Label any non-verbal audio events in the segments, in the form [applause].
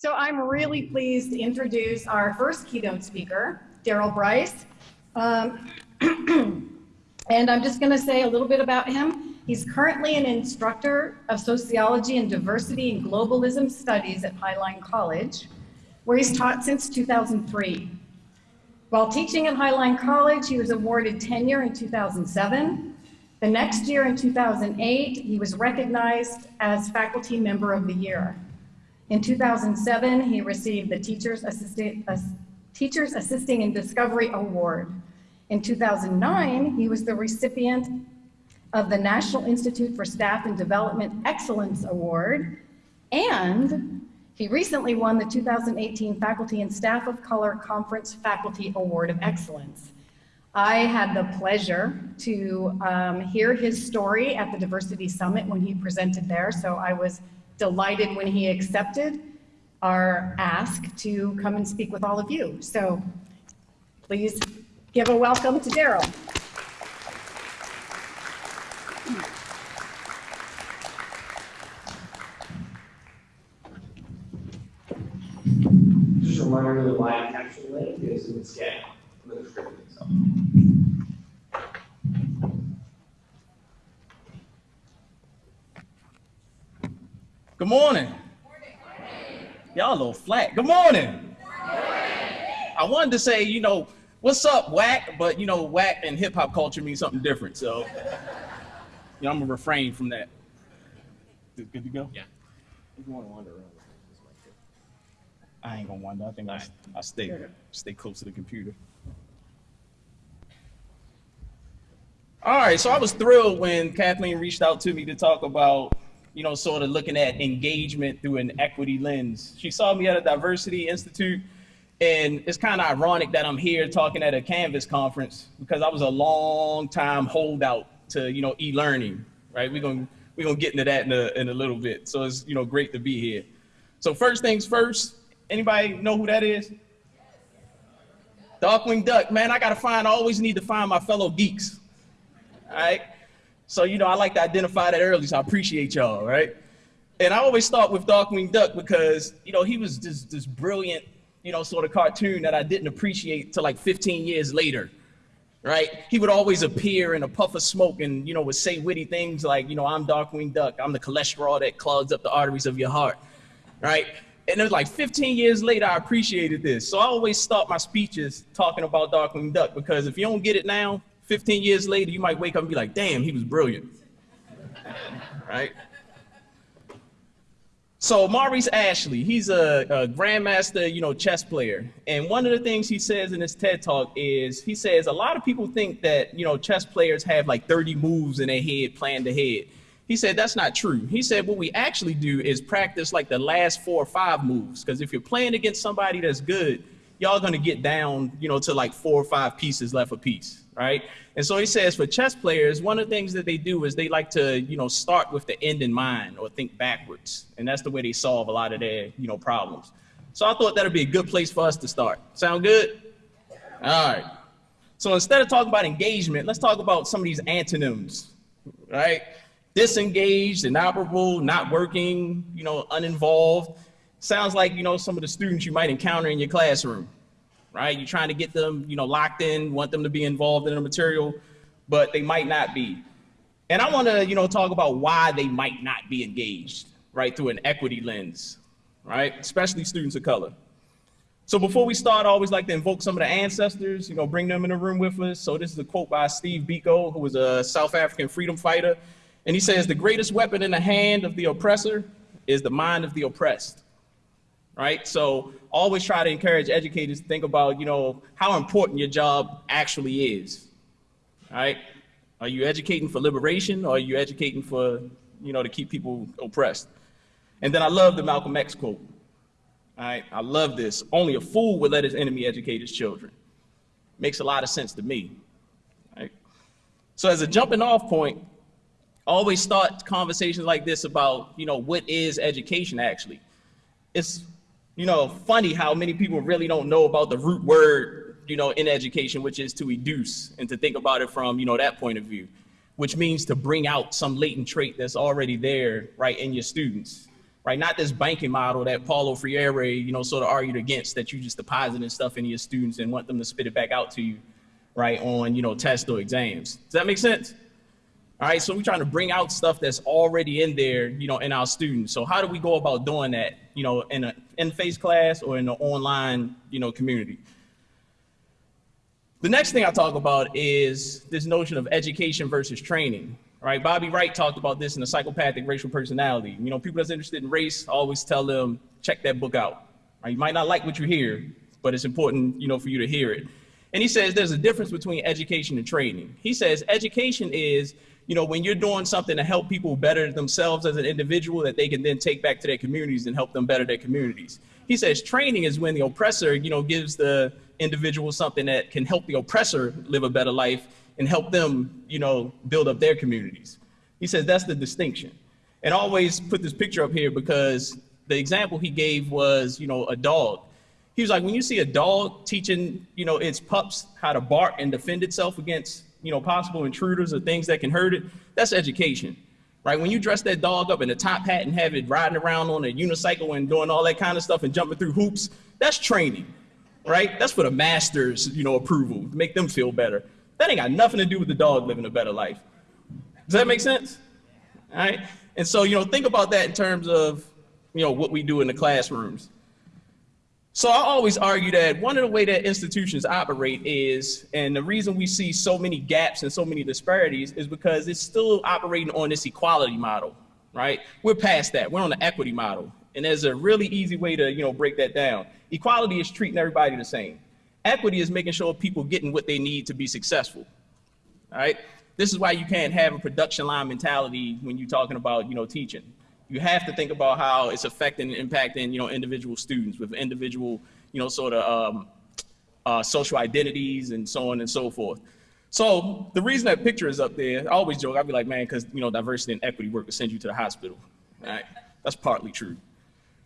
So I'm really pleased to introduce our first keynote speaker, Daryl Bryce. Um, [clears throat] and I'm just gonna say a little bit about him. He's currently an instructor of sociology and diversity and globalism studies at Highline College, where he's taught since 2003. While teaching at Highline College, he was awarded tenure in 2007. The next year in 2008, he was recognized as Faculty Member of the Year. In 2007, he received the Teachers, Assisting, uh, Teachers Assisting in Discovery Award. In 2009, he was the recipient of the National Institute for Staff and Development Excellence Award, and he recently won the 2018 Faculty and Staff of Color Conference Faculty Award of Excellence. I had the pleasure to um, hear his story at the Diversity Summit when he presented there, so I was delighted when he accepted our ask to come and speak with all of you. So please give a welcome to Daryl. Just a reminder the live caption link is scan. in the Good morning. Y'all a little flat. Good morning. I wanted to say, you know, what's up, whack? But you know, whack and hip hop culture means something different. So, you know, I'm gonna refrain from that. Good good to go? Yeah. If you wanna wander around, this mic here. I ain't gonna wander. I think I I stay stay close to the computer. All right, so I was thrilled when Kathleen reached out to me to talk about, you know, sort of looking at engagement through an equity lens. She saw me at a diversity institute, and it's kind of ironic that I'm here talking at a Canvas conference because I was a long time holdout to, you know, e-learning, right? We're gonna we're gonna get into that in a in a little bit. So it's you know great to be here. So first things first, anybody know who that is? Darkwing Duck, man, I gotta find, I always need to find my fellow geeks. All right. So, you know, I like to identify that early, so I appreciate y'all, right? And I always start with Darkwing Duck because, you know, he was this, this brilliant, you know, sort of cartoon that I didn't appreciate till like 15 years later, right? He would always appear in a puff of smoke and, you know, would say witty things like, you know, I'm Darkwing Duck, I'm the cholesterol that clogs up the arteries of your heart, right? And it was like 15 years later, I appreciated this. So I always start my speeches talking about Darkwing Duck because if you don't get it now, 15 years later, you might wake up and be like, damn, he was brilliant. right? So Maurice Ashley, he's a, a, grandmaster, you know, chess player. And one of the things he says in his TED talk is, he says a lot of people think that, you know, chess players have like 30 moves in their head planned ahead. He said that's not true. He said what we actually do is practice like the last four or five moves. Because if you're playing against somebody that's good, y'all gonna get down, you know, to like four or five pieces left a piece, right? And so he says for chess players, one of the things that they do is they like to, you know, start with the end in mind or think backwards. And that's the way they solve a lot of their, you know, problems. So I thought that'd be a good place for us to start. Sound good? All right. So instead of talking about engagement, let's talk about some of these antonyms, right? Disengaged, inoperable, not working, you know, uninvolved sounds like, you know, some of the students you might encounter in your classroom, right? You're trying to get them, you know, locked in, want them to be involved in the material, but they might not be. And I want to, you know, talk about why they might not be engaged, right, through an equity lens, right? Especially students of color. So before we start, I always like to invoke some of the ancestors, you know, bring them in the room with us. So this is a quote by Steve Biko, who was a South African freedom fighter. And he says, the greatest weapon in the hand of the oppressor is the mind of the oppressed right? So always try to encourage educators to think about, you know, how important your job actually is, right? Are you educating for liberation or are you educating for, you know, to keep people oppressed? And then I love the Malcolm X quote. Right, I love this. Only a fool would let his enemy educate his children. Makes a lot of sense to me. Right? So as a jumping off point, always start conversations like this about, you know, what is education actually? It's you know, funny how many people really don't know about the root word, you know, in education, which is to educe and to think about it from, you know, that point of view, which means to bring out some latent trait that's already there, right, in your students, right? Not this banking model that Paulo Freire, you know, sort of argued against that you just depositing stuff into your students and want them to spit it back out to you, right, on, you know, tests or exams. Does that make sense? All right, so we're trying to bring out stuff that's already in there, you know, in our students. So how do we go about doing that, you know, in an in-face class or in an online, you know, community? The next thing I talk about is this notion of education versus training. Right, Bobby Wright talked about this in the psychopathic racial personality. You know, people that's interested in race, I always tell them check that book out. Right? You might not like what you hear, but it's important, you know, for you to hear it. And he says there's a difference between education and training. He says education is, you know, when you're doing something to help people better themselves as an individual that they can then take back to their communities and help them better their communities. He says training is when the oppressor, you know, gives the individual something that can help the oppressor live a better life and help them, you know, build up their communities. He says that's the distinction. And I always put this picture up here because the example he gave was, you know, a dog. He was like, when you see a dog teaching, you know, its pups how to bark and defend itself against, you know, possible intruders or things that can hurt it, that's education, right? When you dress that dog up in a top hat and have it riding around on a unicycle and doing all that kind of stuff and jumping through hoops, that's training, right? That's for the masters, you know, approval, make them feel better. That ain't got nothing to do with the dog living a better life. Does that make sense? All right. And so, you know, think about that in terms of, you know, what we do in the classrooms. So I always argue that one of the way that institutions operate is, and the reason we see so many gaps and so many disparities is because it's still operating on this equality model, right? We're past that. We're on the equity model. And there's a really easy way to, you know, break that down. Equality is treating everybody the same. Equity is making sure people getting what they need to be successful. All right. This is why you can't have a production line mentality when you're talking about, you know, teaching. You have to think about how it's affecting and impacting, you know, individual students with individual, you know, sort of um, uh, social identities and so on and so forth. So the reason that picture is up there, I always joke, I'd be like, man, because, you know, diversity and equity work will send you to the hospital. Right. That's partly true.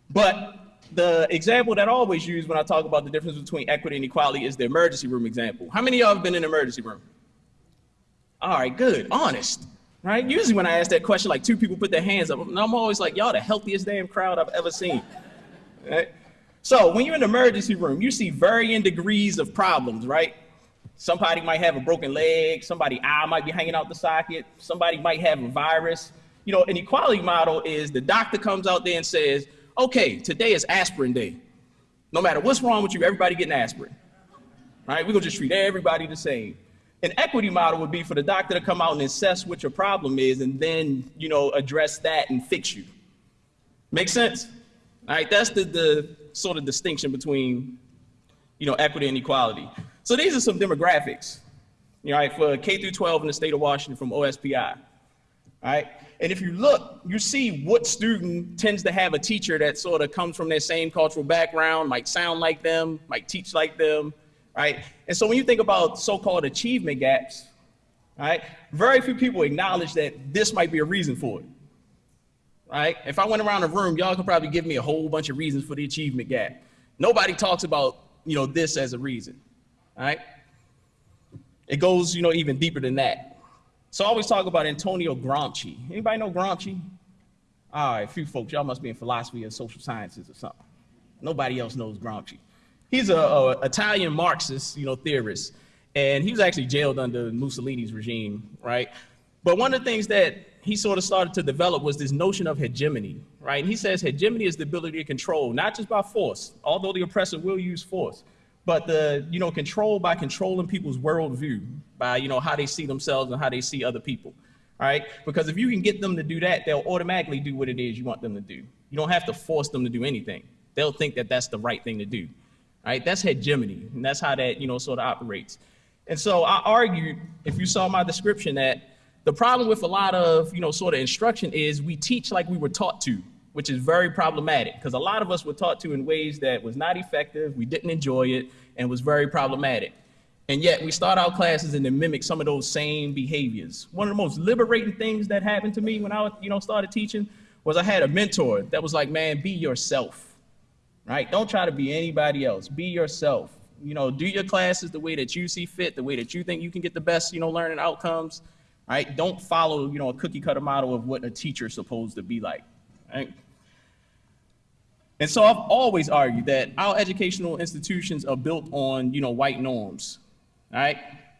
But the example that I always use when I talk about the difference between equity and equality is the emergency room example. How many of y'all have been in an emergency room? All right, good, honest, right? Usually when I ask that question, like two people put their hands up, and I'm always like, y'all the healthiest damn crowd I've ever seen, right? So when you're in the emergency room, you see varying degrees of problems, right? Somebody might have a broken leg, somebody eye might be hanging out the socket, somebody might have a virus. You know, an equality model is the doctor comes out there and says, okay, today is aspirin day. No matter what's wrong with you, everybody getting aspirin. Right? We're gonna just treat everybody the same. An equity model would be for the doctor to come out and assess what your problem is and then, you know, address that and fix you. Make sense? All right, that's the, the sort of distinction between, you know, equity and equality. So these are some demographics, you know, right, for K through 12 in the state of Washington from OSPI. All right, and if you look, you see what student tends to have a teacher that sort of comes from their same cultural background, might sound like them, might teach like them, right? And so when you think about so-called achievement gaps, right, very few people acknowledge that this might be a reason for it, right? If I went around the room, y'all could probably give me a whole bunch of reasons for the achievement gap. Nobody talks about, you know, this as a reason, right? It goes, you know, even deeper than that. So I always talk about Antonio Gramsci. Anybody know Gramsci? All right, a few folks, y'all must be in philosophy and social sciences or something. Nobody else knows Gramsci. He's a, a Italian Marxist, you know, theorist, and he was actually jailed under Mussolini's regime, right? But one of the things that he sort of started to develop was this notion of hegemony, right? And he says hegemony is the ability to control, not just by force, although the oppressor will use force, but the, you know, control by controlling people's worldview, by, you know, how they see themselves and how they see other people, right? Because if you can get them to do that, they'll automatically do what it is you want them to do. You don't have to force them to do anything. They'll think that that's the right thing to do, right? That's hegemony, and that's how that, you know, sort of operates. And so I argued, if you saw my description, that the problem with a lot of, you know, sort of instruction is we teach like we were taught to, which is very problematic because a lot of us were taught to in ways that was not effective, we didn't enjoy it, and was very problematic. And yet we start our classes and then mimic some of those same behaviors. One of the most liberating things that happened to me when I, you know, started teaching was I had a mentor that was like, man, be yourself, right? Don't try to be anybody else. Be yourself. You know, do your classes the way that you see fit, the way that you think you can get the best, you know, learning outcomes right? Don't follow, you know, a cookie cutter model of what a teacher's supposed to be like, right? And so I've always argued that our educational institutions are built on, you know, white norms. right?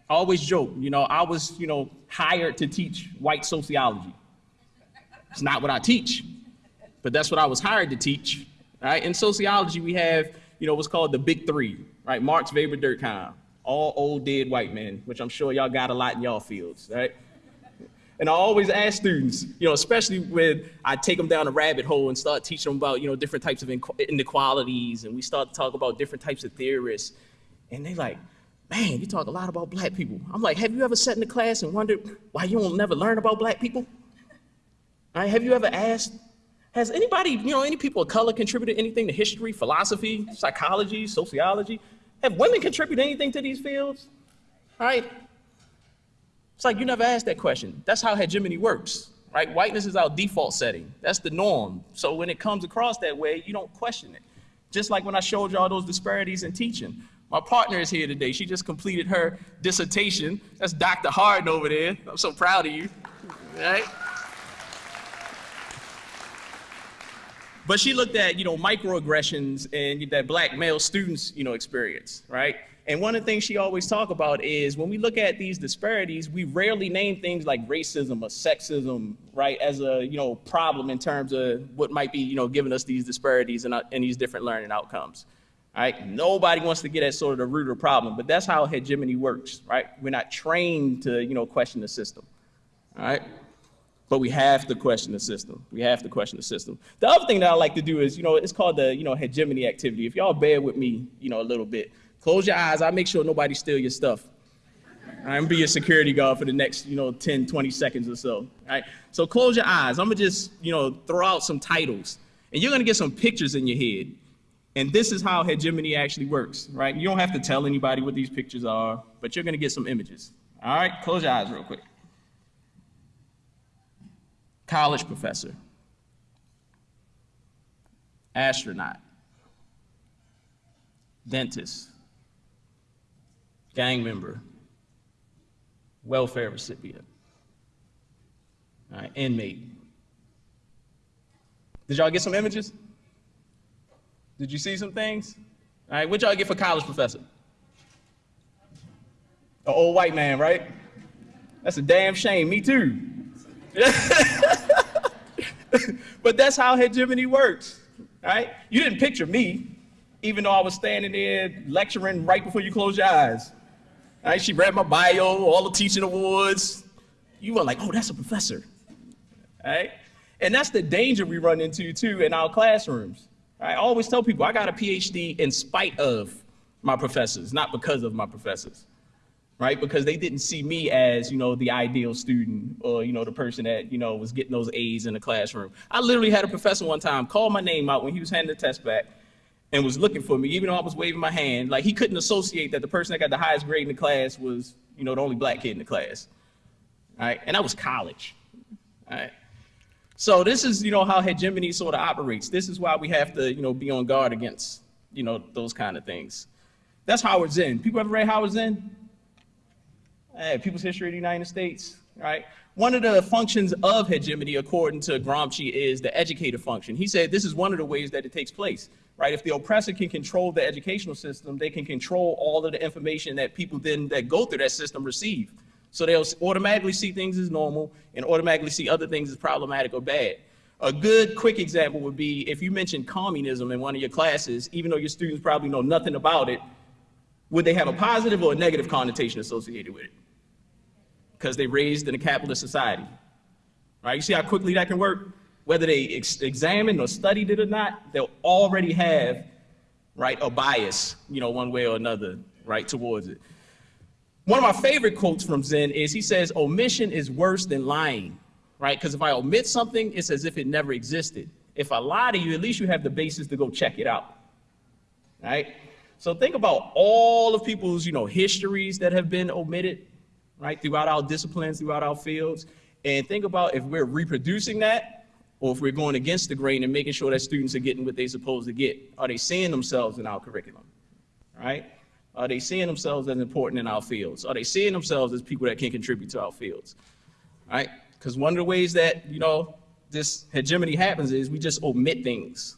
I always joke, you know, I was, you know, hired to teach white sociology. It's not what I teach, but that's what I was hired to teach. Right. In sociology, we have, you know, what's called the big three, right? Marx, Weber, Durkheim, all old dead white men, which I'm sure y'all got a lot in y'all fields, right? And I always ask students, you know, especially when I take them down a rabbit hole and start teaching them about, you know, different types of inequalities, and we start to talk about different types of theorists, and they like, man, you talk a lot about black people. I'm like, have you ever sat in the class and wondered why you don't never learn about black people? Right, have you ever asked, has anybody, you know, any people of color contributed anything to history, philosophy, psychology, sociology? Have women contributed anything to these fields? Right, it's like you never asked that question. That's how hegemony works, right? Whiteness is our default setting. That's the norm. So when it comes across that way, you don't question it. Just like when I showed you all those disparities in teaching. My partner is here today. She just completed her dissertation. That's Dr. Harden over there. I'm so proud of you, right? But she looked at, you know, microaggressions and that black male students, you know, experience, right? And one of the things she always talk about is when we look at these disparities, we rarely name things like racism or sexism, right, as a you know problem in terms of what might be you know giving us these disparities and, uh, and these different learning outcomes. Right? Nobody wants to get at sort of the root of the problem, but that's how hegemony works, right? We're not trained to you know question the system, all right? But we have to question the system. We have to question the system. The other thing that I like to do is, you know, it's called the, you know, hegemony activity. If y'all bear with me, you know, a little bit, Close your eyes. I'll make sure nobody steal your stuff. I'm be your security guard for the next, you know, 10, 20 seconds or so. All right. So close your eyes. I'm gonna just, you know, throw out some titles, and you're gonna get some pictures in your head. And this is how hegemony actually works, right? You don't have to tell anybody what these pictures are, but you're gonna get some images. All right. Close your eyes real quick. College professor. Astronaut. Dentist gang member, welfare recipient, inmate. Did y'all get some images? Did you see some things? All right, what y'all get for college professor? An old white man, right? That's a damn shame. Me too. [laughs] but that's how hegemony works, right? You didn't picture me, even though I was standing there lecturing right before you closed your eyes. Right? She read my bio, all the teaching awards. You were like, oh, that's a professor. Right? And that's the danger we run into too in our classrooms. I always tell people I got a PhD in spite of my professors, not because of my professors. Right? Because they didn't see me as, you know, the ideal student or, you know, the person that, you know, was getting those A's in the classroom. I literally had a professor one time call my name out when he was handing the test back and was looking for me, even though I was waving my hand. Like he couldn't associate that the person that got the highest grade in the class was, you know, the only black kid in the class. Right? And that was college. Right? So this is, you know, how hegemony sort of operates. This is why we have to, you know, be on guard against, you know, those kind of things. That's Howard Zinn. People ever read Howard Zinn? Hey, People's History of the United States, right? One of the functions of hegemony, according to Gramsci, is the educator function. He said this is one of the ways that it takes place right? If the oppressor can control the educational system, they can control all of the information that people then that go through that system receive. So they'll automatically see things as normal and automatically see other things as problematic or bad. A good quick example would be if you mentioned communism in one of your classes, even though your students probably know nothing about it, would they have a positive or a negative connotation associated with it? Because they raised in a capitalist society. Right? You see how quickly that can work? whether they ex examined or studied it or not, they'll already have, right, a bias, you know, one way or another, right, towards it. One of my favorite quotes from Zinn is he says, omission is worse than lying, right? Because if I omit something, it's as if it never existed. If I lie to you, at least you have the basis to go check it out, right? So think about all of people's, you know, histories that have been omitted, right, throughout our disciplines, throughout our fields, and think about if we're reproducing that, or if we're going against the grain and making sure that students are getting what they're supposed to get. Are they seeing themselves in our curriculum, right? Are they seeing themselves as important in our fields? Are they seeing themselves as people that can contribute to our fields, right? Because one of the ways that, you know, this hegemony happens is we just omit things.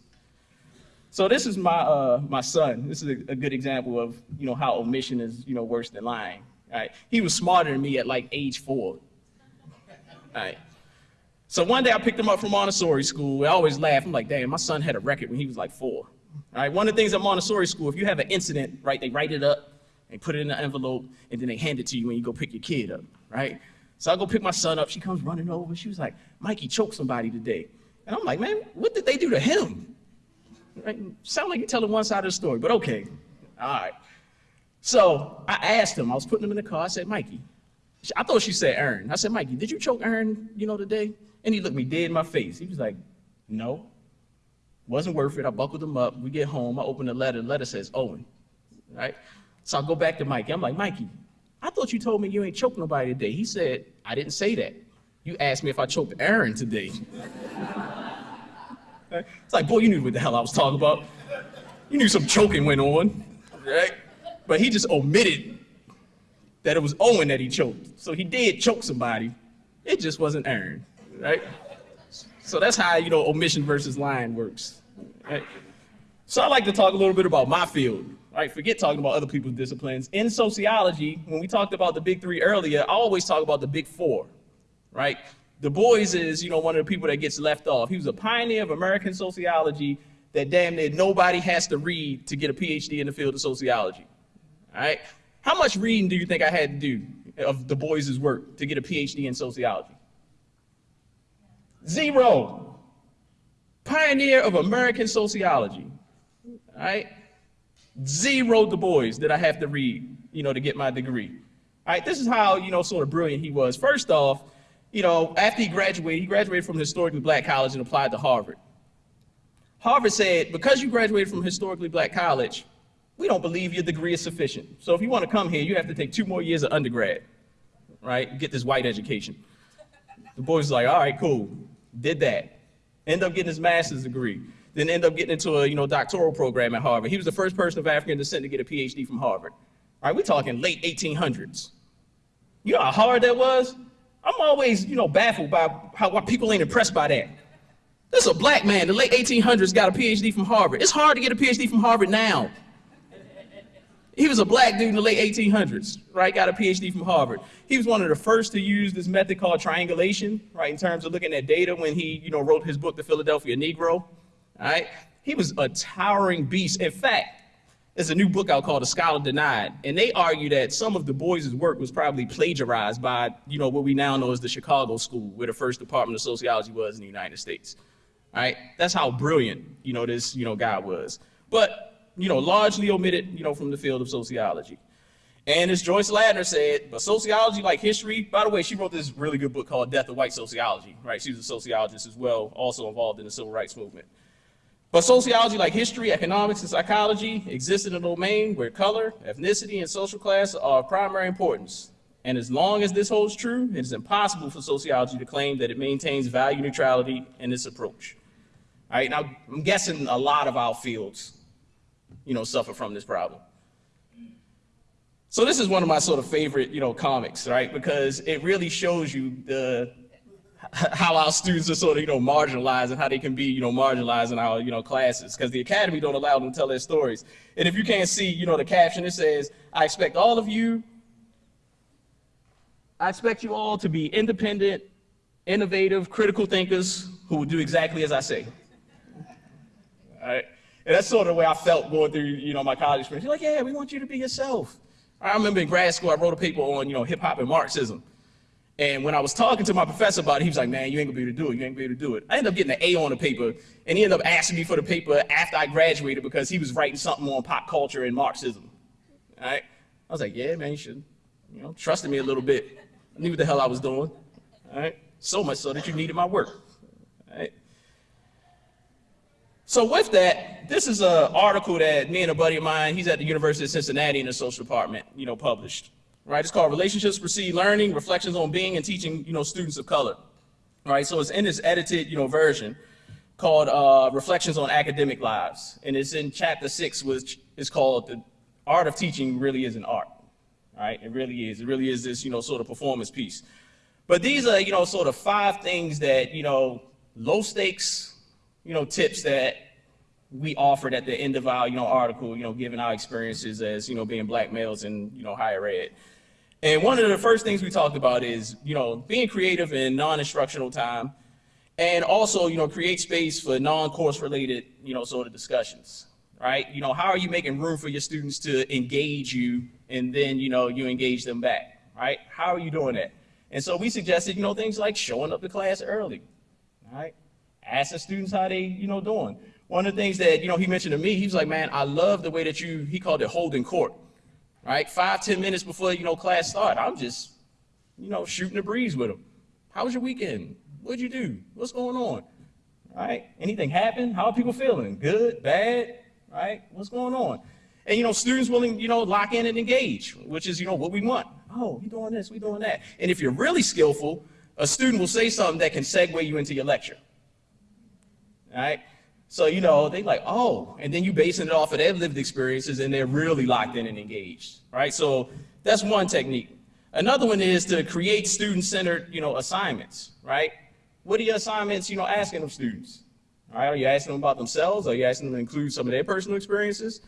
So this is my uh, my son. This is a, a good example of you know how omission is you know worse than lying. Right? He was smarter than me at like age four. Right? So one day I picked him up from Montessori school. I always laugh. I'm like, damn, my son had a record when he was like four. Right? One of the things at Montessori school, if you have an incident, right, they write it up, they put it in an envelope, and then they hand it to you when you go pick your kid up, right? So I go pick my son up. She comes running over. She was like, Mikey choked somebody today. And I'm like, man, what did they do to him? Right? Sound like you're telling one side of the story, but okay. All right. So I asked him, I was putting him in the car. I said, Mikey, I thought she said Aaron. I said, Mikey, did you choke Aaron, you know, today? And he looked me dead in my face. He was like, no, wasn't worth it. I buckled him up. We get home. I open the letter. The letter says Owen, right? So I go back to Mikey. I'm like, Mikey, I thought you told me you ain't choked nobody today. He said, I didn't say that. You asked me if I choked Aaron today. [laughs] it's like, boy, you knew what the hell I was talking about. You knew some choking went on, right? But he just omitted that it was Owen that he choked. So he did choke somebody. It just wasn't Aaron, right? So that's how, you know, omission versus lying works, right? So I like to talk a little bit about my field, right? Forget talking about other people's disciplines. In sociology, when we talked about the big three earlier, I always talk about the big four, right? Du Bois is, you know, one of the people that gets left off. He was a pioneer of American sociology that damn near nobody has to read to get a PhD in the field of sociology, all right? How much reading do you think I had to do of Du Bois's work to get a PhD in sociology? Zero. Pioneer of American sociology, all right? Zero Du Bois did I have to read, you know, to get my degree. All right, this is how, you know, sort of brilliant he was. First off, you know, after he graduated, he graduated from a historically black college and applied to Harvard. Harvard said, because you graduated from a historically black college, we don't believe your degree is sufficient. So if you want to come here, you have to take two more years of undergrad, right? Get this white education. The was like, all right, cool. Did that. End up getting his master's degree. Then end up getting into a you know doctoral program at Harvard. He was the first person of African descent to get a PhD from Harvard. All right, we're talking late 1800s. You know how hard that was? I'm always, you know, baffled by how why people ain't impressed by that. This is a black man, the late 1800s, got a PhD from Harvard. It's hard to get a PhD from Harvard now. He was a black dude in the late 1800s, right? Got a PhD from Harvard. He was one of the first to use this method called triangulation, right? In terms of looking at data when he, you know, wrote his book, The Philadelphia Negro, right? He was a towering beast. In fact, there's a new book out called The Scholar Denied, and they argue that some of Du Bois's work was probably plagiarized by, you know, what we now know as the Chicago School, where the first department of sociology was in the United States. Right? That's how brilliant, you know, this, you know, guy was. But you know, largely omitted, you know, from the field of sociology. And as Joyce Ladner said, but sociology, like history, by the way, she wrote this really good book called Death of White Sociology, right? She was a sociologist as well, also involved in the civil rights movement. But sociology, like history, economics, and psychology, exists in a domain where color, ethnicity, and social class are of primary importance. And as long as this holds true, it is impossible for sociology to claim that it maintains value neutrality in its approach. All right, now I'm guessing a lot of our fields you know, suffer from this problem. So this is one of my sort of favorite, you know, comics, right? Because it really shows you the how our students are sort of, you know, marginalized and how they can be, you know, marginalized in our, you know, classes. Because the academy don't allow them to tell their stories. And if you can't see, you know, the caption, it says, I expect all of you, I expect you all to be independent, innovative, critical thinkers who will do exactly as I say. All right? And that's sort of the way I felt going through, you know, my college experience. You're like, yeah, we want you to be yourself. I remember in grad school, I wrote a paper on, you know, hip hop and Marxism. And when I was talking to my professor about it, he was like, man, you ain't gonna be able to do it. You ain't gonna be able to do it. I ended up getting an A on the paper, and he ended up asking me for the paper after I graduated because he was writing something on pop culture and Marxism. All right? I was like, yeah, man, you should, you know, trusted me a little bit. I knew what the hell I was doing. All right? So much so that you needed my work. All right? So with that, this is an article that me and a buddy of mine, he's at the University of Cincinnati in the social department, you know, published. Right? It's called Relationships Precede Learning, Reflections on Being and Teaching, you know, Students of Color. Right? So it's in this edited, you know, version called uh, Reflections on Academic Lives. And it's in chapter six, which is called The Art of Teaching Really is an Art. Right? It really is. It really is this, you know, sort of performance piece. But these are, you know, sort of five things that, you know, low stakes, you know, tips that we offered at the end of our, you know, article, you know, giving our experiences as, you know, being black males in, you know, higher ed. And one of the first things we talked about is, you know, being creative in non-instructional time and also, you know, create space for non-course related, you know, sort of discussions, right? You know, how are you making room for your students to engage you and then, you know, you engage them back, right? How are you doing that? And so we suggested, you know, things like showing up to class early, right? Asking students how they, you know, doing. One of the things that, you know, he mentioned to me, he was like, man, I love the way that you, he called it holding court, right? Five, ten minutes before, you know, class start, I'm just, you know, shooting the breeze with them. How was your weekend? What'd you do? What's going on? Right? Anything happen? How are people feeling? Good? Bad? Right? What's going on? And you know, students willing, you know, lock in and engage, which is, you know, what we want. Oh, we doing this, we doing that. And if you're really skillful, a student will say something that can segue you into your lecture. Right? So, you know, they like, oh, and then you basing it off of their lived experiences and they're really locked in and engaged. Right? So that's one technique. Another one is to create student-centered, you know, assignments, right? What are your assignments, you know, asking of students? All right, are you asking them about themselves? Are you asking them to include some of their personal experiences?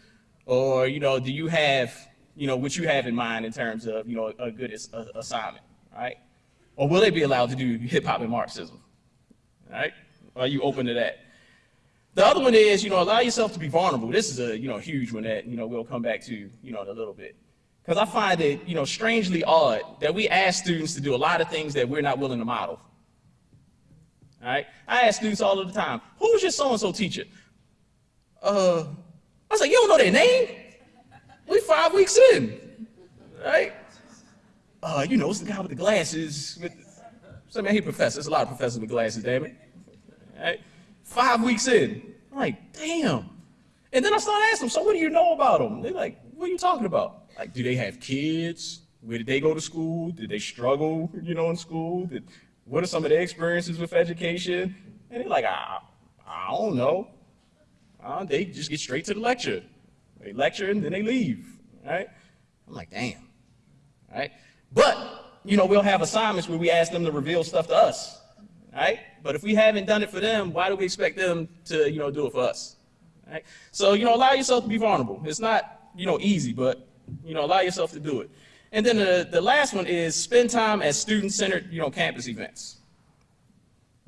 Or, you know, do you have, you know, what you have in mind in terms of, you know, a good assignment, right? Or will they be allowed to do hip hop and Marxism? Right? Are you open to that? The other one is, you know, allow yourself to be vulnerable. This is a, you know, huge one that, you know, we'll come back to, you know, in a little bit. Because I find it, you know, strangely odd that we ask students to do a lot of things that we're not willing to model. All right? I ask students all of the time, who's your so-and-so teacher? Uh, I was like, you don't know their name? We five weeks in, right? Uh, you know, it's the guy with the glasses. With some I hate professors. There's a lot of professors with glasses, damn it. All right? Five weeks in, I'm like, damn. And then I started asking them, so what do you know about them? They're like, what are you talking about? Like, do they have kids? Where did they go to school? Did they struggle, you know, in school? Did, what are some of their experiences with education? And they're like, I, I don't know. Uh, they just get straight to the lecture. They lecture and then they leave, right? I'm like, damn, right? But, you know, we'll have assignments where we ask them to reveal stuff to us, right? But if we haven't done it for them, why do we expect them to, you know, do it for us, right? So, you know, allow yourself to be vulnerable. It's not, you know, easy, but, you know, allow yourself to do it. And then the, the last one is spend time at student-centered, you know, campus events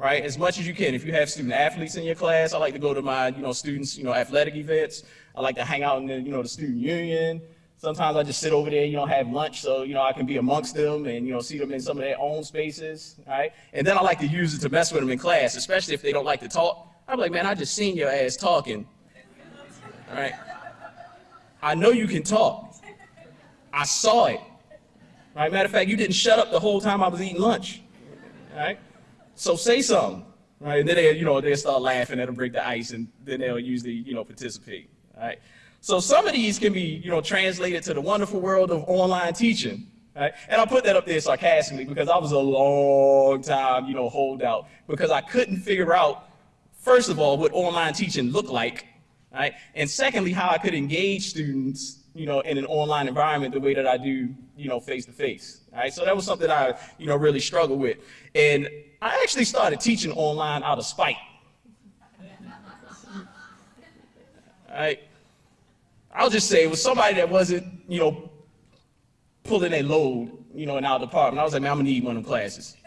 right? As much as you can. If you have student athletes in your class, I like to go to my, you know, students, you know, athletic events. I like to hang out in the, you know, the student union. Sometimes I just sit over there, you know, have lunch so, you know, I can be amongst them and, you know, see them in some of their own spaces, right? And then I like to use it to mess with them in class, especially if they don't like to talk. I'm like, man, I just seen your ass talking, all right? I know you can talk. I saw it. Right? Matter of fact, you didn't shut up the whole time I was eating lunch. All right? So say something, right? And then they, you know, they start laughing, that'll break the ice, and then they'll usually, you know, participate, all right? So some of these can be, you know, translated to the wonderful world of online teaching, right? And I put that up there sarcastically because I was a long time, you know, holdout because I couldn't figure out, first of all, what online teaching looked like, right? And secondly, how I could engage students, you know, in an online environment the way that I do, you know, face to face. Right, so that was something I, you know, really struggled with. And I actually started teaching online out of spite. All [laughs] right, I'll just say it was somebody that wasn't, you know, pulling a load, you know, in our department. I was like, man, I'm gonna need one of them classes.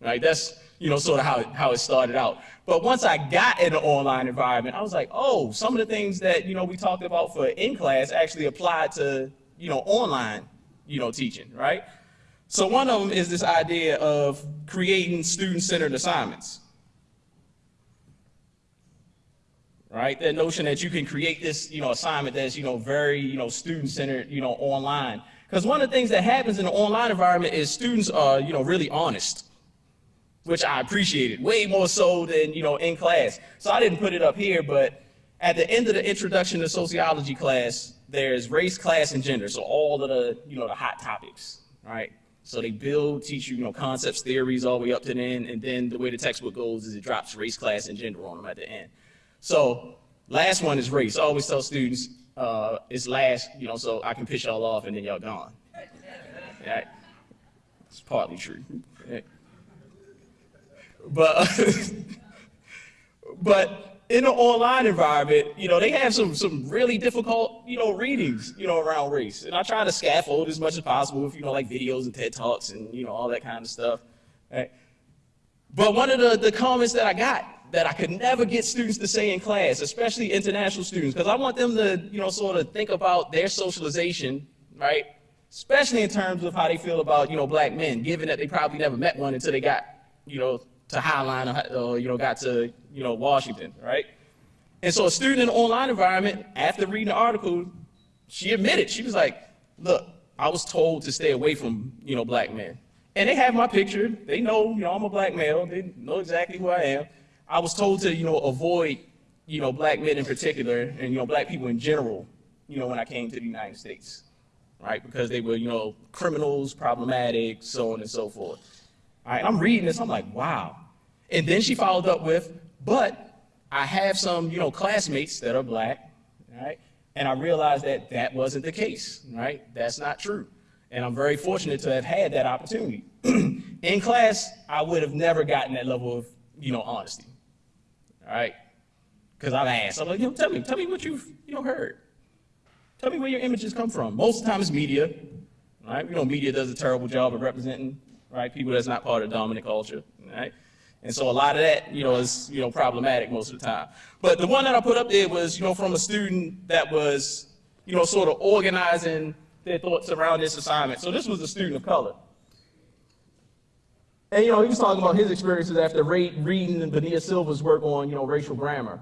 Right, that's, you know, sort of how it, how it started out. But once I got in an online environment, I was like, oh, some of the things that, you know, we talked about for in class actually applied to, you know, online, you know, teaching, right? So one of them is this idea of creating student-centered assignments. Right? That notion that you can create this, you know, assignment that's, you know, very, you know, student-centered, you know, online. Because one of the things that happens in the online environment is students are, you know, really honest which I appreciated way more so than, you know, in class. So I didn't put it up here, but at the end of the introduction to sociology class, there's race, class, and gender. So all of the, you know, the hot topics, right? So they build, teach you, you know, concepts, theories all the way up to the end, and then the way the textbook goes is it drops race, class, and gender on them at the end. So last one is race. I always tell students uh, it's last, you know, so I can piss y'all off and then y'all gone. Right? It's partly true. But, [laughs] but in the online environment, you know, they have some some really difficult, you know, readings, you know, around race. And I try to scaffold as much as possible with, you know, like videos and TED Talks and, you know, all that kind of stuff. Right? But one of the, the comments that I got that I could never get students to say in class, especially international students, because I want them to, you know, sort of think about their socialization, right? Especially in terms of how they feel about, you know, black men, given that they probably never met one until they got, you know, to Highline or, or you know, got to, you know, Washington, right? And so a student in an online environment, after reading the article, she admitted, she was like, look, I was told to stay away from, you know, black men. And they have my picture. They know, you know, I'm a black male. They know exactly who I am. I was told to, you know, avoid, you know, black men in particular and, you know, black people in general, you know, when I came to the United States, right? Because they were, you know, criminals, problematic, so on and so forth. All right, I'm reading this, I'm like, wow. And then she followed up with, but I have some, you know, classmates that are black, right? And I realized that that wasn't the case, right? That's not true. And I'm very fortunate to have had that opportunity. [clears throat] In class, I would have never gotten that level of, you know, honesty, all right? Because I've asked, I'm like, you know, tell me, tell me what you've, you know, heard. Tell me where your images come from. Most of the time it's media, right? You know, media does a terrible job of representing, right, people that's not part of dominant culture, right? And so a lot of that, you know, is, you know, problematic most of the time. But the one that I put up there was, you know, from a student that was, you know, sort of organizing their thoughts around this assignment. So this was a student of color. And, you know, he was talking about his experiences after reading Bonilla-Silva's work on, you know, racial grammar,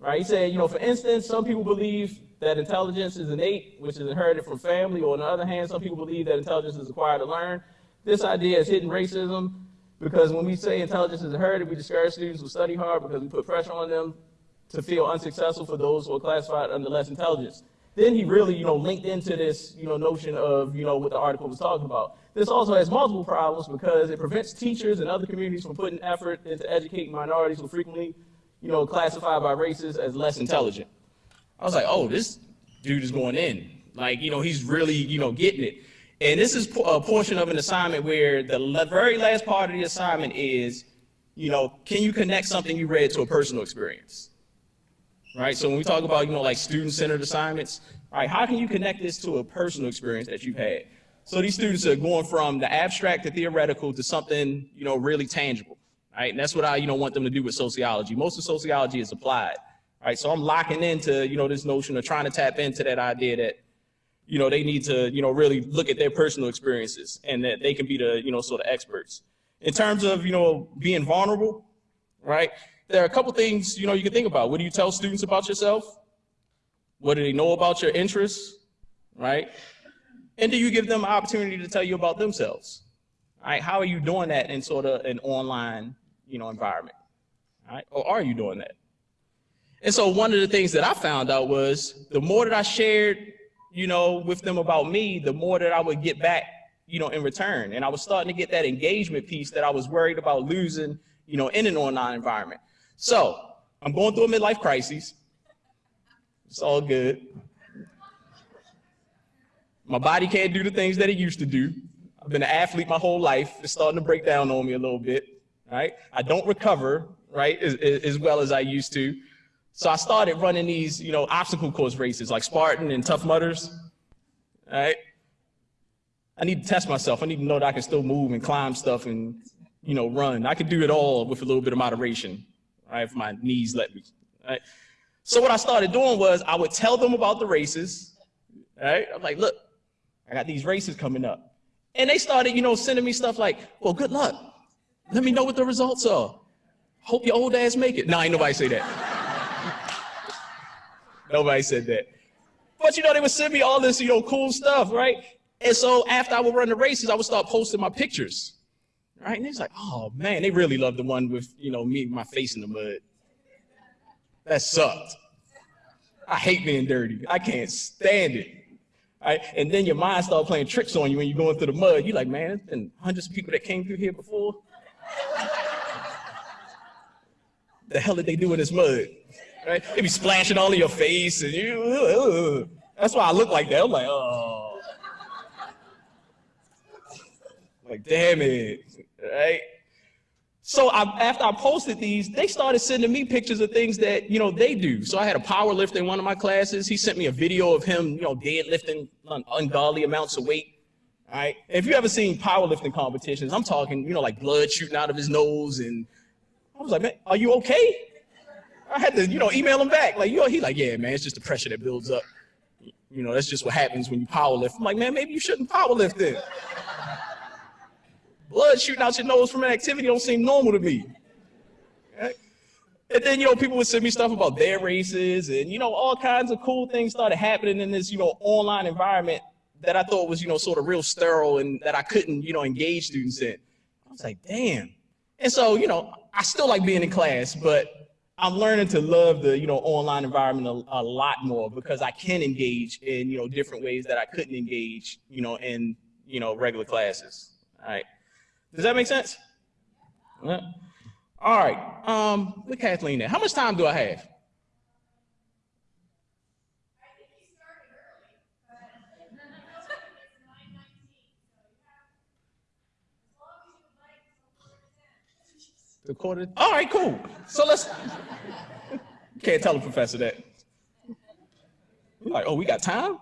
right? He said, you know, for instance, some people believe that intelligence is innate, which is inherited from family, or on the other hand, some people believe that intelligence is acquired to learn. This idea is hidden racism because when we say intelligence is inherited, we discourage students who study hard because we put pressure on them to feel unsuccessful for those who are classified under less intelligence. Then he really, you know, linked into this, you know, notion of, you know, what the article was talking about. This also has multiple problems because it prevents teachers and other communities from putting effort into educating minorities who frequently, you know, classified by races as less intelligent. I was like, oh, this dude is going in. Like, you know, he's really, you know, getting it. And this is a portion of an assignment where the very last part of the assignment is, you know, can you connect something you read to a personal experience? right? So when we talk about, you know, like student-centered assignments, right, how can you connect this to a personal experience that you've had? So these students are going from the abstract to theoretical to something, you know, really tangible, right? And that's what I, you know, want them to do with sociology. Most of sociology is applied, right? So I'm locking into, you know, this notion of trying to tap into that idea that, you know, they need to, you know, really look at their personal experiences and that they can be the, you know, sort of experts. In terms of, you know, being vulnerable, right? there are a couple things you know you can think about. What do you tell students about yourself? What do they know about your interests, right? And do you give them an opportunity to tell you about themselves? Right? How are you doing that in sort of an online, you know, environment? Right? Or are you doing that? And so one of the things that I found out was the more that I shared, you know, with them about me, the more that I would get back, you know, in return. And I was starting to get that engagement piece that I was worried about losing, you know, in an online environment. So I'm going through a midlife crisis. It's all good. My body can't do the things that it used to do. I've been an athlete my whole life. It's starting to break down on me a little bit, right? I don't recover, right, as, as well as I used to. So I started running these, you know, obstacle course races like Spartan and Tough Mudders, right? I need to test myself. I need to know that I can still move and climb stuff and, you know, run. I can do it all with a little bit of moderation right, if my knees let me. Right? So what I started doing was I would tell them about the races, right? I'm like, look, I got these races coming up. And they started, you know, sending me stuff like, well, good luck. Let me know what the results are. Hope your old ass make it. No, ain't nobody say that. [laughs] nobody said that. But you know, they would send me all this, you know, cool stuff, right? And so after I would run the races, I would start posting my pictures right? And he's like, oh man, they really love the one with, you know, me, my face in the mud. That sucked. I hate being dirty. I can't stand it. Right? And then your mind starts playing tricks on you when you're going through the mud. You're like, man, there's been hundreds of people that came through here before. the hell did they do in this mud? Right? They be splashing all in your face and you, that's why I look like that. I'm like, oh. Like, damn it right? So I, after I posted these, they started sending me pictures of things that, you know, they do. So I had a power lifter in one of my classes. He sent me a video of him, you know, deadlifting un- ungodly amounts of weight. All right. If you ever seen powerlifting competitions, I'm talking, you know, like blood shooting out of his nose. And I was like, man, are you okay? I had to, you know, email him back. Like, yo, he like, yeah, man, it's just the pressure that builds up. You know, that's just what happens when you powerlift. I'm like, man, maybe you shouldn't powerlift then. Blood shooting out your nose from an activity don't seem normal to me. Right? And then, you know, people would send me stuff about their races and, you know, all kinds of cool things started happening in this, you know, online environment that I thought was, you know, sort of real sterile and that I couldn't, you know, engage students in. I was like, damn. And so, you know, I still like being in class, but I'm learning to love the, you know, online environment a, a lot more because I can engage in, you know, different ways that I couldn't engage, you know, in, you know, regular classes. All right. Does that make sense? Yeah. All right. Um, look Kathleen there. How much time do I have? Quarter. All right, cool. So let's. [laughs] Can't tell the professor that. Like, oh, we got time.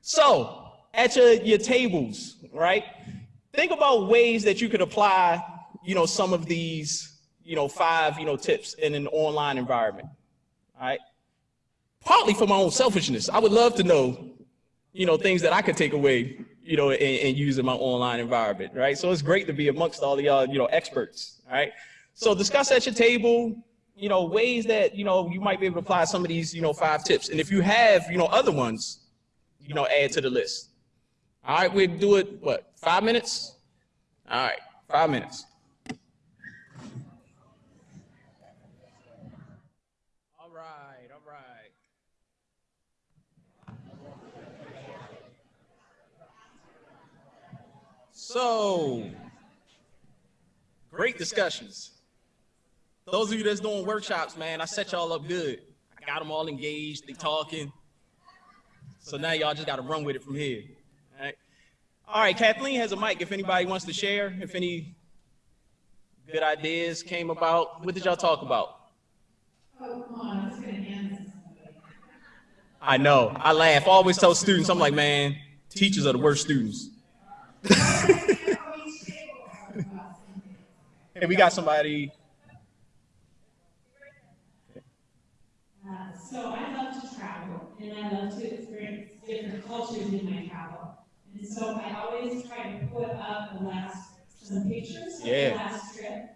So at your your tables, right? Think about ways that you could apply, you know, some of these, you know, five, you know, tips in an online environment. All right. Partly for my own selfishness. I would love to know, you know, things that I could take away, you know, and, and use in my online environment, right? So it's great to be amongst all the y'all, you know, experts, all right? So discuss at your table, you know, ways that, you know, you might be able to apply some of these, you know, five tips. And if you have, you know, other ones, you know, add to the list. All right, we'll do it, what, five minutes? All right, five minutes. All right, all right. So, great discussions. Those of you that's doing workshops, man, I set y'all up good. I got them all engaged, they talking. So now y'all just got to run with it from here. All right. All right, Kathleen has a mic if anybody wants to share, if any good ideas came about. What did y'all talk about? Oh, come on, I'm just gonna hand this to somebody. I know. I laugh. I always tell students, I'm like, man, teachers are the worst students. [laughs] Hey, we got somebody. Uh, so I love to travel and I love to experience different cultures in my travel. And so I always try to put up the last, some pictures of Yeah. the last trip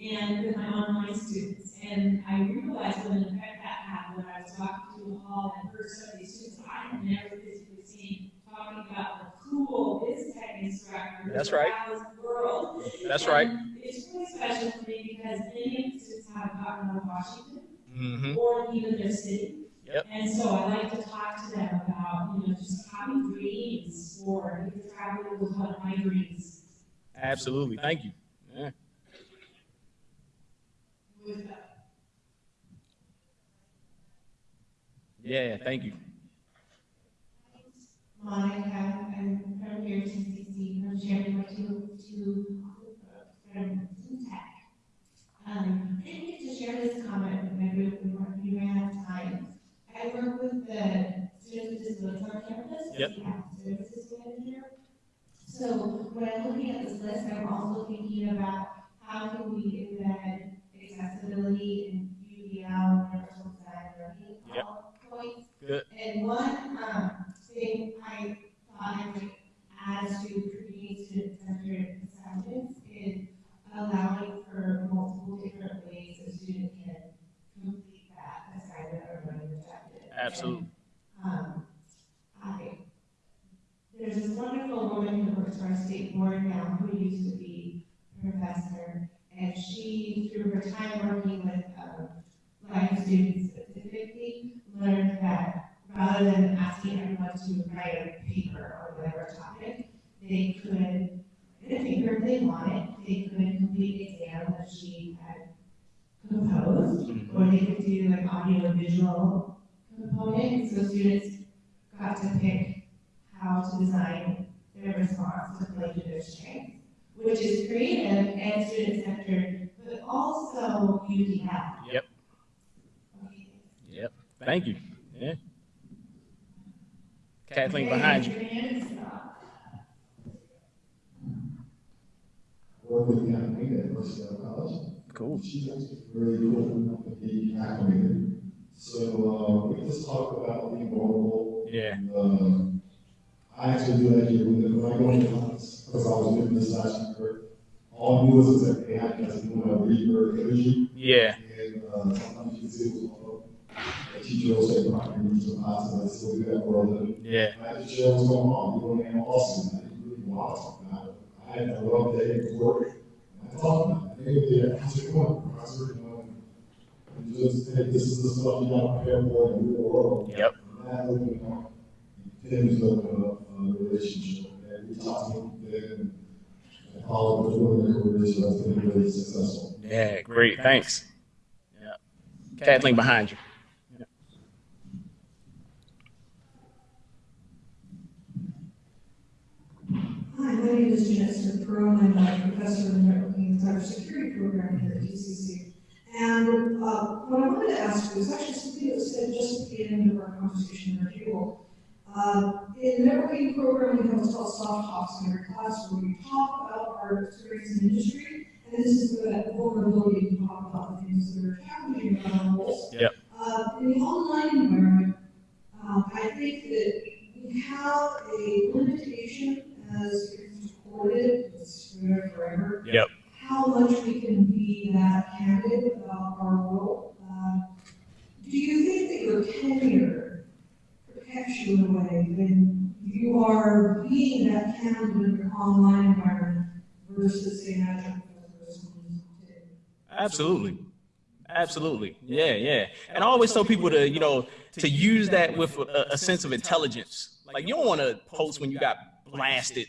and with my online students. And I realized when the fact that happened, when I was talking to the hall and heard some of these students I had never physically seen, talking about the cool BizTech instructor. who That's right. the world. That's right. It's really special for me because many of the students haven't gotten to Washington Mm-hmm. or even their city. Yep. And so I like to talk to them about, you know, just having dreams or traveling was one of my dreams. Absolutely. Thank you. Yeah. Yeah, thank you. Monica, I'm from here to CC, from sharing my two, two, from Tech. Um, I didn't get to share this comment with my group, were, we ran out of time. I work with the students with disabilities on campus. Yep. We have services manager. So when I'm looking at this list, I'm also thinking about how can we embed accessibility and UDL, universal design learning Yep. points. Good. And one, um, thing I thought I would add to creating student-centered assignments is allowing for multiple different ways a student can complete that assignment or learning objective. Absolutely. Um, I, there's this wonderful woman who works for our state board now, who used to be a professor, and she, through her time working with, um, blind students specifically, learned that rather than asking everyone to write a paper or whatever topic, they could, get a paper if they wanted, they could complete exam that she had composed, or they could do an audio visual component, so students got to pick how to design their response to play to their strengths. which is creative and student-centered, but also UDL. Yep. Okay. Yep. Thank you. Yeah. Kathleen behind you. work with the academy at Mercedale College. Cool. She's actually really cool with the acclimated. So, uh, we just talk about being vulnerable. Yeah. And, um, I actually do that here when, when I go into class, because I was doing this last year. All I knew was that they had guys doing a reader energy. Yeah. And, uh, sometimes you can see it was, uh, the teacher will say, "Come on, read some classes, I still do that for a living. Yeah. I had to share what's going on, you know, and Austin, I didn't really want to talk about it. I had a rough day at work, and I talked about it, I come on, professor, you know, and just, hey, this is the stuff you gotta prepare for in the real world. Yep. And that opened up, things of, uh, a relationship, and we talked to them, and all of the women careers, so that's been really successful. Yeah. Great. Thanks. Yeah. Kathleen behind you. Hi, my name is Jeanette Smith Pearl, I'm a professor in the networking and cybersecurity program here at TCC. And uh, what I wanted to ask you is actually something that was said just at the end of our conversation in our table. Uh, in the networking program, we have what's called soft talks in every class where we talk about our experience in industry. And this is the vulnerability to talk about the things that are challenging about our roles. Yep. Uh, in the online environment, um, I think that we have a limitation as it's recorded, it's forever. Yep. How much we can be that candid about our role. Um, Do you think that your tenure protects you in a way when you are being that candid in your online environment versus say an adjunct professor or someone who's not? Absolutely. Absolutely. Yeah, yeah. And I always tell people to, you know, to use that with a, a sense of intelligence. Like you don't want to post when you got blasted.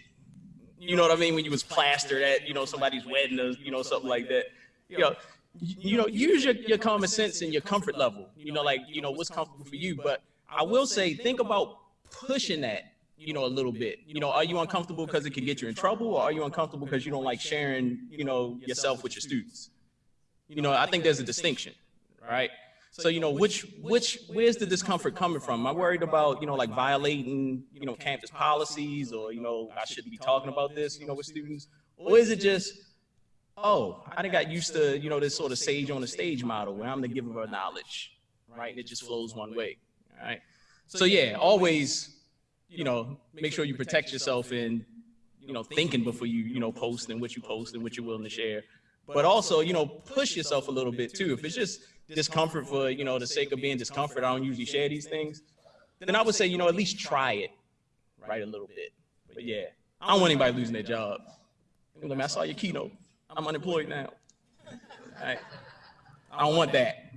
You know what I mean? When you was plastered at, you know, somebody's wedding or, you know, something like that. You know, you know, use your, your common sense and your comfort level. You know, like, you know, what's comfortable for you. But I will say, think about pushing that, you know, a little bit. You know, are you uncomfortable because it can get you in trouble or are you uncomfortable because you don't like sharing, you know, yourself with your students? You know, I think there's a distinction, right? So, you know, which, which, where's the discomfort coming from? Am I worried about, you know, like violating, you know, campus policies or, you know, I shouldn't be talking about this, you know, with students? Or is it just, oh, I done got used to, you know, this sort of sage on the stage model where I'm the giver of knowledge, right? And it just flows one way, all right? So yeah, always, you know, make sure you protect yourself in, you know, thinking before you, you know, post and what you post and what you're willing to share but also you know push yourself a little bit too if it's just discomfort for you know the sake of being discomfort i don't usually share these things then i would say you know at least try it right a little bit but yeah i don't want anybody losing their job I i saw your keynote i'm unemployed now All right. i don't want that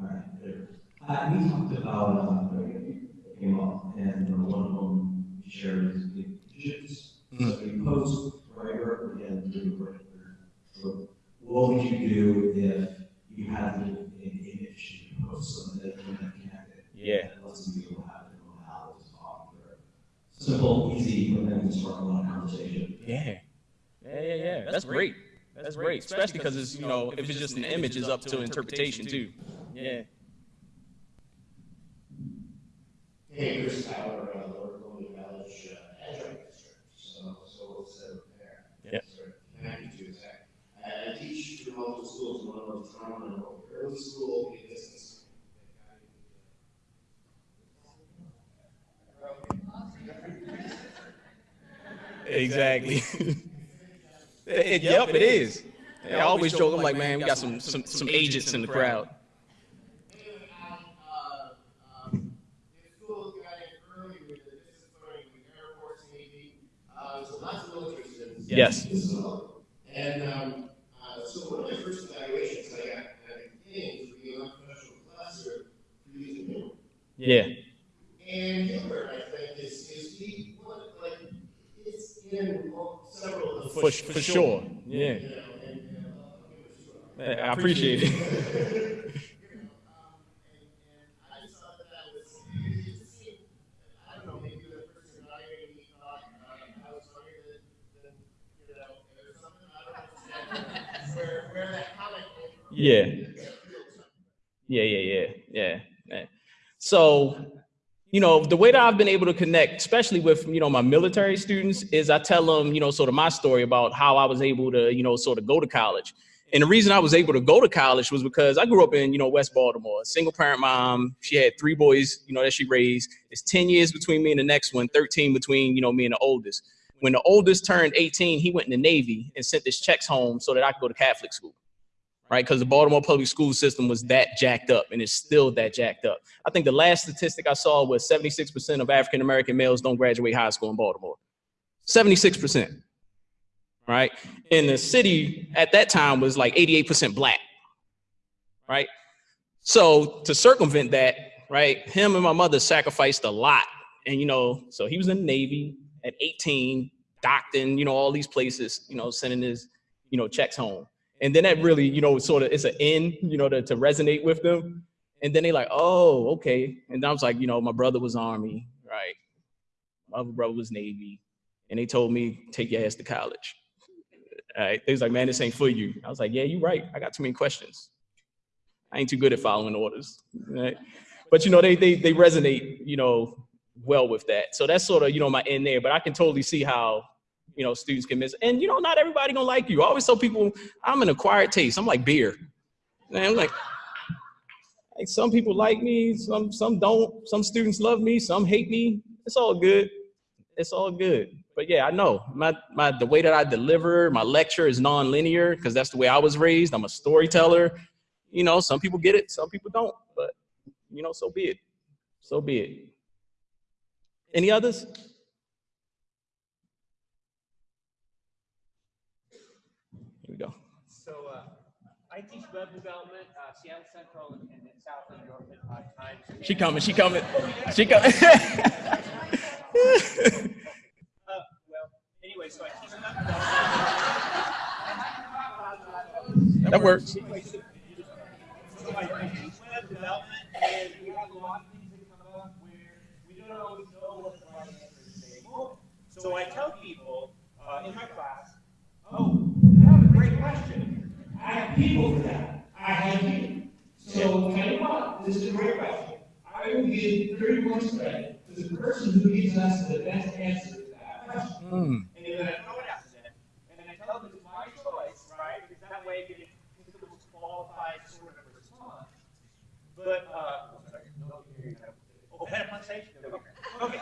All right, there. Uh, we talked about, uh, came up, and uh, one of them shared his images. So you post writer again through writer. So what would you do if you had an an image you post so that you can connect? Yeah. And let some people have it know how to talk or simple, easy, and then start a lot of conversation. yeah. Yeah yeah yeah. That's great. that's great especially because it's you know if it's just an image it's up to interpretation too. Yeah. Hey, Chris Tyler, uh, Lower Columbia College, uh, adjunct district, so, so we'll set up there. Yep. So, Connected to Zach. I I teach through multiple schools, one of them is Toronto, and early school, in distance. Exactly. [laughs] It- yep, it is. I always joke. I'm like, man, we got some some some agents in the crowd. Anyway, uh, um, the school got in early with the distance learning with Air Force, Navy, uh, so lots of military students. Yes. This is all. And, um, uh, so one of my first evaluations I got at the beginning was being a professional professor for using humor. Yeah. And humor, I think, is, is like, it's in several of the. For for sure. Yeah. You know, and, and I love humor, so. I appreciate it. [laughs] you know, um, and, and I just thought that that was, it just seemed, I don't know, maybe the person evaluating me thought, Yeah. Yeah, yeah, yeah, yeah, yeah. So, you know, the way that I've been able to connect, especially with, you know, my military students, is I tell them, you know, sort of my story about how I was able to, you know, sort of go to college. And the reason I was able to go to college was because I grew up in, you know, West Baltimore, a single parent mom. She had three boys, you know, that she raised. It's 10 years between me and the next one, 13 between, you know, me and the oldest. When the oldest turned 18, he went in the Navy and sent his checks home so that I could go to Catholic school right? Because the Baltimore public school system was that jacked up and it's still that jacked up. I think the last statistic I saw was 76% of African American males don't graduate high school in Baltimore. 76%, right? And the city at that time was like 88% black, right? So to circumvent that, right, him and my mother sacrificed a lot. And, you know, so he was in the Navy at 18, docked in, you know, all these places, you know, sending his, you know, checks home. And then that really, you know, sort of it's an end, you know, to, to resonate with them. And then they like, oh, okay. And I was like, you know, my brother was Army, right? My other brother was Navy. And they told me, take your ass to college. All right. They was like, man, this ain't for you. I was like, yeah, you're right. I got too many questions. I ain't too good at following orders. Right? But you know, they they they resonate, you know, well with that. So that's sort of, you know, my end there. But I can totally see how you know, students can miss. And you know, not everybody gonna like you. I always tell people I'm an acquired taste. I'm like beer. And I'm like, like some people like me, some some don't. Some students love me, some hate me. It's all good. It's all good. But yeah, I know my my the way that I deliver my lecture is non-linear because that's the way I was raised. I'm a storyteller. You know, some people get it, some people don't. But you know, so be it. So be it. Any others? Here we go. So uh, I teach web development, uh, Seattle Central and, and South New York at five times. She coming. She coming. She coming. [laughs] Uh, well, anyway, so I teach web development. that works. Anyway, so, so I, I teach web development, and we have a lot of things that come up where we don't always know what the answer is at any moment. So I tell people uh, in my class, oh, that was a great question. I have people for that. I have people. So tell you what, this is a great question. I will give thirty points credit to the person who gives us the best answer to that question. Mm. And then I throw it out to them, and then I tell them it's my choice, right? Because that way it gets a qualified sort of response. But, uh, oh, sorry, no, better pronunciation? Okay.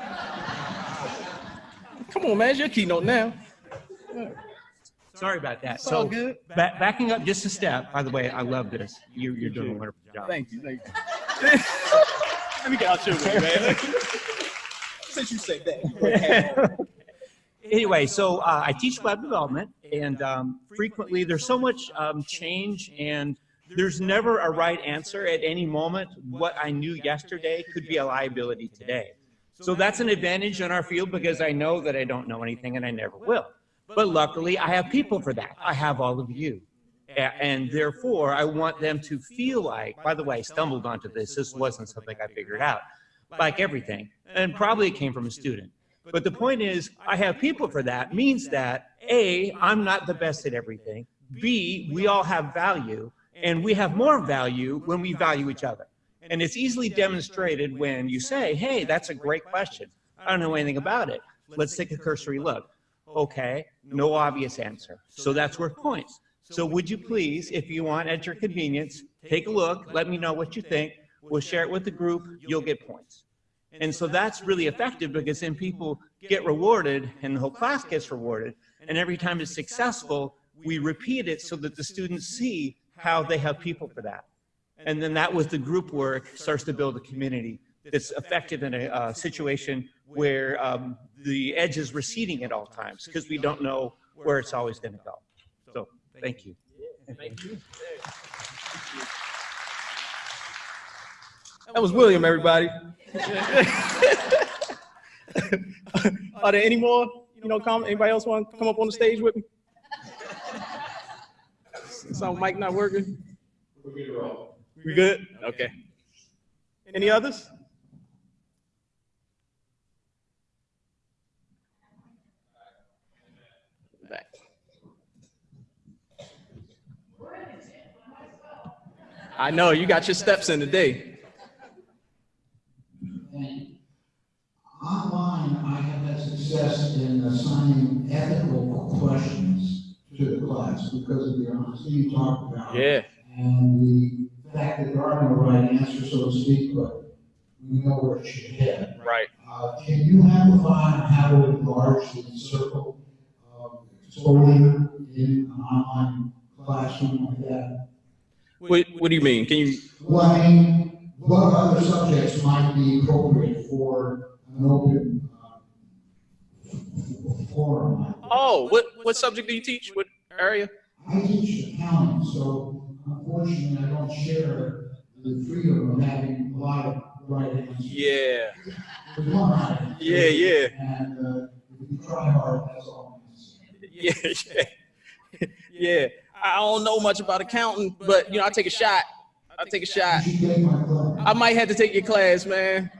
Come on, man. It's your keynote now. Sorry about that. It's So, good. ba- backing up just a step, by the way, I love this. You're, you're doing a wonderful job. Thank you. Thank you. [laughs] Let me get out your way, man. [laughs] Since you said that. [laughs] anyway, so uh, I teach web development, and um, frequently there's so much um, change, and there's never a right answer at any moment. What I knew yesterday could be a liability today. So that's an advantage in our field because I know that I don't know anything and I never will. But luckily, I have people for that. I have all of you. And therefore, I want them to feel like, by the way, I stumbled onto this. This wasn't something I figured out, like everything. And probably it came from a student. But the point is, I have people for that means that A, I'm not the best at everything. B, we all have value and we have more value when we value each other. And it's easily demonstrated when you say, hey, that's a great question. I don't know anything about it. Let's take a cursory look. Okay, no obvious answer. So that's worth points. So would you please, if you want at your convenience, take a look, let me know what you think. We'll share it with the group, you'll get points. And so that's really effective because then people get rewarded and the whole class gets rewarded. And every time it's successful, we repeat it so that the students see how they have people for that. And then that with the group work starts to build a community that's effective in a uh, situation where um, the edge is receding at all times because we don't know where it's always going to go. So thank you. Thank you. That was William, everybody. [laughs] Are there any more, you know, comment? Anybody else want to come up on the stage with me? So mic not working? We good? Okay. Any others? I know you got your steps in today. And online, I have had success in assigning ethical questions to the class because of the honesty you talked about. Yeah. And the fact that there are no right answers, so to speak, but we know where it should head. Right. Uh, can you amplify how to enlarge the circle of exposure in an online classroom like that? What, what do you mean? Can you? Well, I mean, what other subjects might be appropriate for an open uh, forum? Oh, what what subject do you teach? What area? I teach accounting, so unfortunately, I don't share the freedom of having a lot of right answers. Yeah. Right. Yeah, yeah. And uh, if you try hard, that's all I'm gonna say. Yeah, yeah, [laughs] yeah. I don't know much about accounting, but you know, I take a shot. I take a shot. You should take my class. I might have to take your class, man.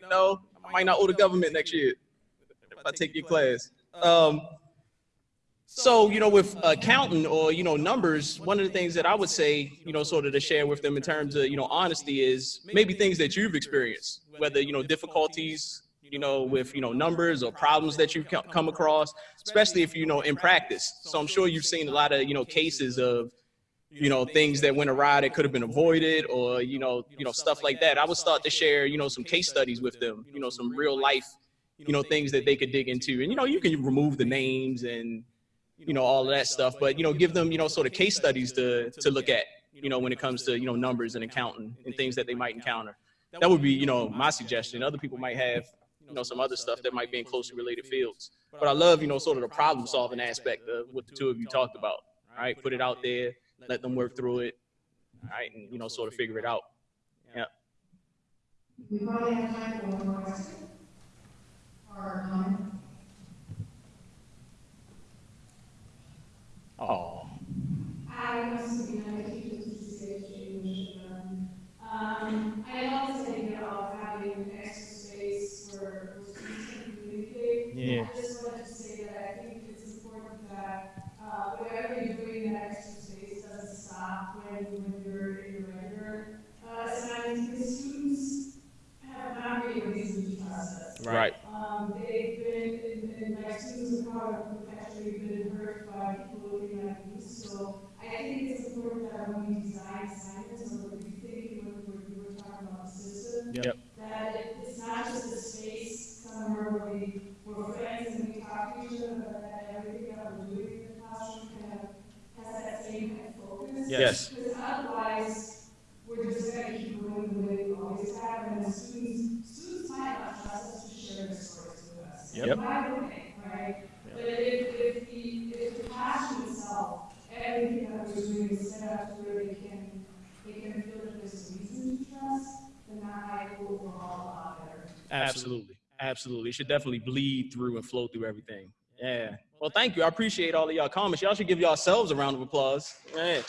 You know, I might not owe the government next year if I take your class. Um, so, you know, with accounting or, you know, numbers, one of the things that I would say, you know, sort of to share with them in terms of, you know, honesty is maybe things that you've experienced, whether, you know, difficulties, you know, with, you know, numbers or problems that you've come across, especially if, you know, in practice. So I'm sure you've seen a lot of, you know, cases of, you know, things that went awry that could have been avoided or, you know, you know, stuff like that. I would start to share, you know, some case studies with them, you know, some real life, you know, things that they could dig into. And, you know, you can remove the names and, you know, all of that stuff, but, you know, give them, you know, sort of case studies to, to look at, you know, when it comes to, you know, numbers and accounting and things that they might encounter. That would be, you know, my suggestion. Other people might have, you know, some other stuff that might be in closely related fields. But I love, you know, sort of the problem solving aspect of what the two of you talked about, all right? Put it out there, let them work through it, all right, and, you know, sort of figure it out. Yeah. We probably have time for one more question. Or comment. Oh, I was to be a teacher to CCHG English. Um, um, I love this idea of having communicate. Yeah. I just wanted to say that I think it's important that, uh, whatever you're doing in that extra space doesn't stop when, when you're in your regular, uh, assignments, because students have not really reason to trust us. right. Um, they've been, and, and my students have probably actually been hurt by people looking at me, so I think it's important that when we design assignments, or when we think, when we're, we were talking about the system, Yep. that it, it's not just a space somewhere where we, we're friends and we talk to each other, but that everything that we're doing in the classroom kind of has that same kind of focus. Yes. Because otherwise, we're just gonna keep going the way we always have, and the students, students might not trust us to share their stories with us. Yep. Why would they, right? But if, if the, if the classroom itself, everything that we're doing is set up to where they can, they can feel that there's a reason to trust, then that might go overall a lot better. Absolutely. Absolutely. It should definitely bleed through and flow through everything. Yeah. Well, thank you. I appreciate all of y'all comments. Y'all should give yourselves a round of applause. Yeah.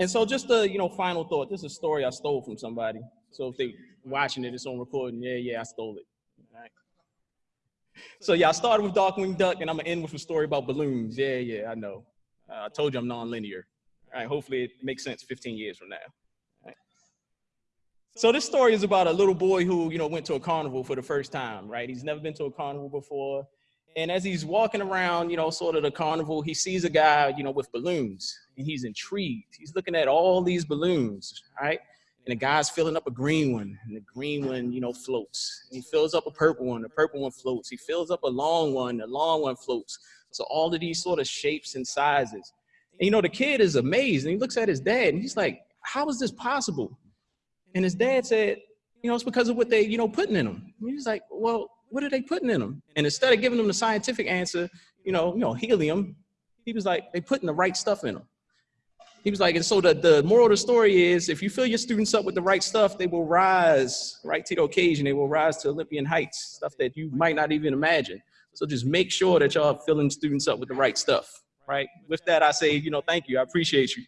And so just a, you know, final thought. This is a story I stole from somebody. So if they watching it, it's on recording. Yeah, yeah, I stole it. So yeah, I started with Darkwing Duck and I'm gonna end with a story about balloons. Yeah, yeah, I know. Uh, I told you I'm non-linear. All right, hopefully it makes sense 15 years from now. So this story is about a little boy who, you know, went to a carnival for the first time, right? He's never been to a carnival before. And as he's walking around, you know, sort of the carnival, he sees a guy, you know, with balloons and he's intrigued. He's looking at all these balloons, right? And the guy's filling up a green one and the green one, you know, floats. And he fills up a purple one, the purple one floats. He fills up a long one, the long one floats. So all of these sort of shapes and sizes. And, you know, the kid is amazed and he looks at his dad and he's like, how is this possible? And his dad said, you know, it's because of what they, you know, putting in them. And he's like, well, what are they putting in them? And instead of giving them the scientific answer, you know, you know, helium, he was like, they putting the right stuff in them. He was like, and so the, the moral of the story is if you fill your students up with the right stuff, they will rise right to the occasion. They will rise to Olympian heights, stuff that you might not even imagine. So just make sure that y'all filling students up with the right stuff, right? With that, I say, you know, thank you. I appreciate you.